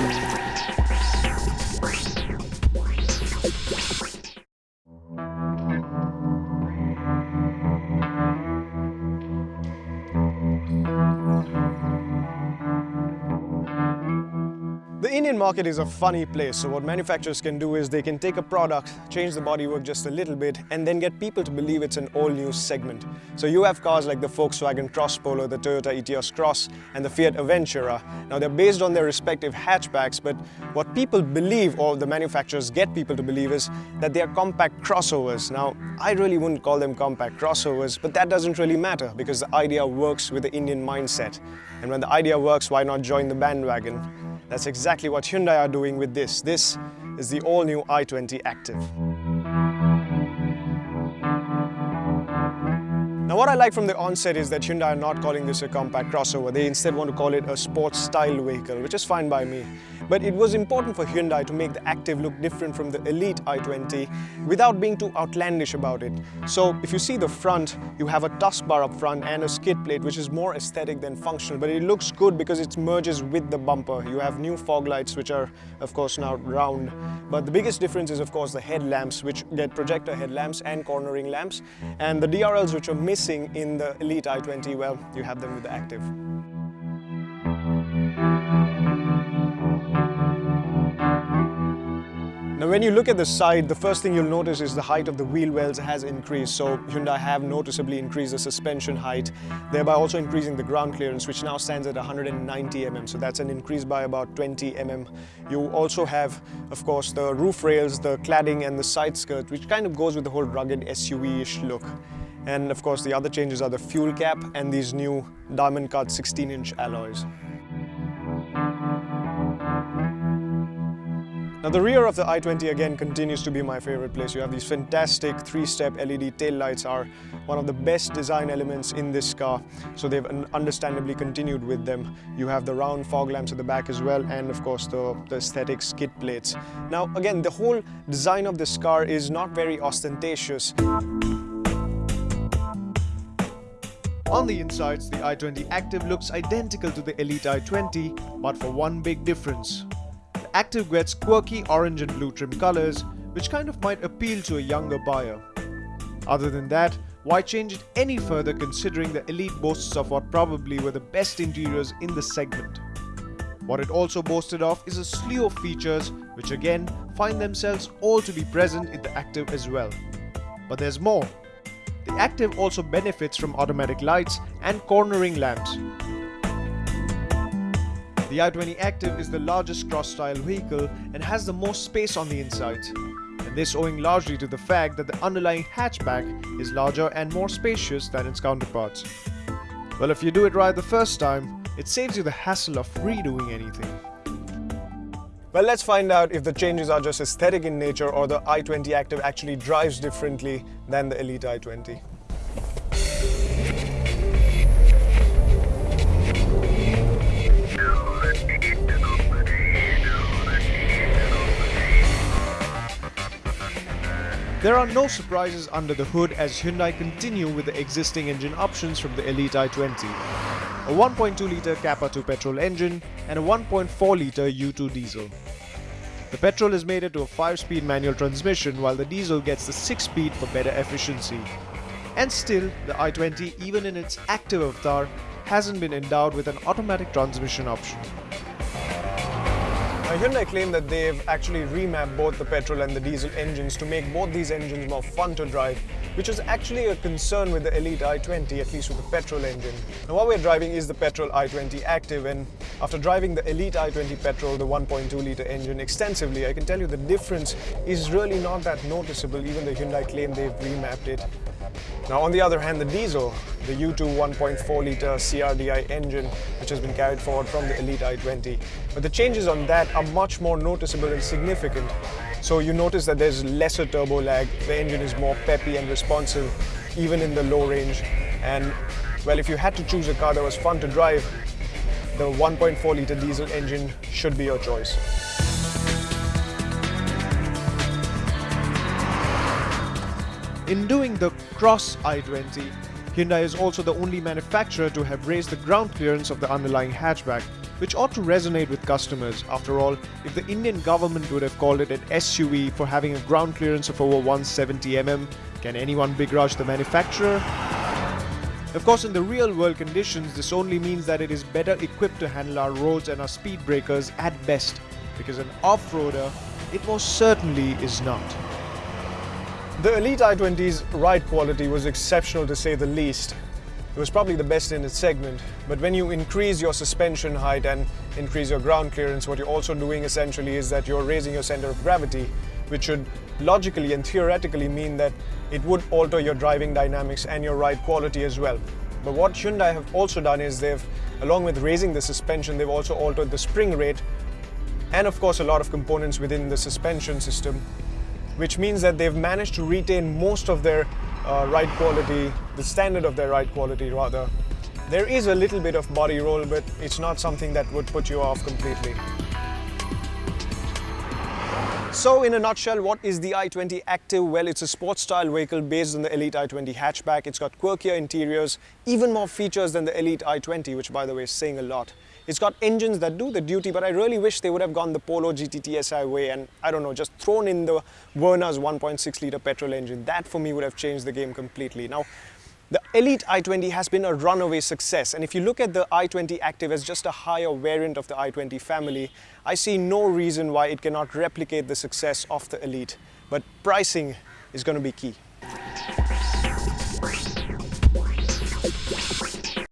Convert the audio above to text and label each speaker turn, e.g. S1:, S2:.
S1: Thank you. The Indian market is a funny place, so what manufacturers can do is they can take a product, change the bodywork just a little bit, and then get people to believe it's an all-new segment. So you have cars like the Volkswagen Cross Polo, the Toyota Etios Cross, and the Fiat Aventura. Now they're based on their respective hatchbacks, but what people believe, or the manufacturers get people to believe, is that they are compact crossovers. Now, I really wouldn't call them compact crossovers, but that doesn't really matter because the idea works with the Indian mindset. And when the idea works, why not join the bandwagon? That's exactly what Hyundai are doing with this. This is the all-new i20 Active. Now what I like from the onset is that Hyundai are not calling this a compact crossover. They instead want to call it a sports style vehicle, which is fine by me. But it was important for Hyundai to make the Active look different from the Elite i20 without being too outlandish about it. So if you see the front, you have a tusk bar up front and a skid plate which is more aesthetic than functional, but it looks good because it merges with the bumper. You have new fog lights which are of course now round. But the biggest difference is of course the headlamps which get projector headlamps and cornering lamps. And the DRLs which are missing in the Elite i20, well, you have them with the Active. When you look at the side, the first thing you'll notice is the height of the wheel wells has increased. So Hyundai have noticeably increased the suspension height, thereby also increasing the ground clearance, which now stands at 190 mm. So that's an increase by about 20 mm. You also have, of course, the roof rails, the cladding and the side skirt, which kind of goes with the whole rugged SUV-ish look. And of course, the other changes are the fuel cap and these new diamond cut 16-inch alloys. Now the rear of the i20 again continues to be my favorite place. You have these fantastic three-step LED tail lights are one of the best design elements in this car. So they've understandably continued with them. You have the round fog lamps at the back as well and of course the, the aesthetic skid plates. Now again, the whole design of this car is not very ostentatious. On the insides, the i20 Active looks identical to the Elite i20, but for one big difference. Active gets quirky orange and blue trim colors, which kind of might appeal to a younger buyer. Other than that, why change it any further considering the Elite boasts of what probably were the best interiors in the segment. What it also boasted of is a slew of features which again find themselves all to be present in the Active as well. But there's more. The Active also benefits from automatic lights and cornering lamps, the i20 Active is the largest cross-style vehicle and has the most space on the inside. And this owing largely to the fact that the underlying hatchback is larger and more spacious than its counterparts. Well, if you do it right the first time, it saves you the hassle of redoing anything. Well, let's find out if the changes are just aesthetic in nature or the i20 Active actually drives differently than the Elite i20. There are no surprises under the hood as Hyundai continue with the existing engine options from the Elite i20. A 1.2-litre Kappa 2 petrol engine and a 1.4-litre U2 diesel. The petrol is mated to a 5-speed manual transmission while the diesel gets the 6-speed for better efficiency. And still, the i20 even in its active avatar hasn't been endowed with an automatic transmission option. Now, Hyundai claim that they've actually remapped both the petrol and the diesel engines to make both these engines more fun to drive, which was actually a concern with the Elite i20, at least with the petrol engine. Now what we're driving is the petrol i20 Active and after driving the Elite i20 petrol, the 1.2 litre engine extensively, I can tell you the difference is really not that noticeable even the Hyundai claim they've remapped it. Now on the other hand, the diesel, the U2 1.4 litre CRDI engine, which has been carried forward from the Elite i20. But the changes on that are much more noticeable and significant. So you notice that there's lesser turbo lag, the engine is more peppy and responsive, even in the low range. And well, if you had to choose a car that was fun to drive, the 1.4 litre diesel engine should be your choice. In doing the Cross i20, Hyundai is also the only manufacturer to have raised the ground clearance of the underlying hatchback, which ought to resonate with customers. After all, if the Indian government would have called it an SUV for having a ground clearance of over 170mm, can anyone begrudge the manufacturer? Of course, in the real world conditions, this only means that it is better equipped to handle our roads and our speed breakers at best, because an off-roader, it most certainly is not. The Elite i20's ride quality was exceptional to say the least. It was probably the best in its segment, but when you increase your suspension height and increase your ground clearance, what you're also doing essentially is that you're raising your center of gravity, which should logically and theoretically mean that it would alter your driving dynamics and your ride quality as well. But what Hyundai have also done is they've, along with raising the suspension, they've also altered the spring rate and of course a lot of components within the suspension system, which means that they've managed to retain most of their uh, ride quality, the standard of their ride quality rather. There is a little bit of body roll, but it's not something that would put you off completely. So in a nutshell, what is the i20 Active? Well, it's a sports style vehicle based on the Elite i20 hatchback. It's got quirkier interiors, even more features than the Elite i20, which by the way is saying a lot. It's got engines that do the duty, but I really wish they would have gone the Polo GT TSI way and, I don't know, just thrown in the Verna's 1.6 litre petrol engine. That for me would have changed the game completely. Now, the Elite i20 has been a runaway success and if you look at the i20 Active as just a higher variant of the i20 family, I see no reason why it cannot replicate the success of the Elite. But pricing is going to be key.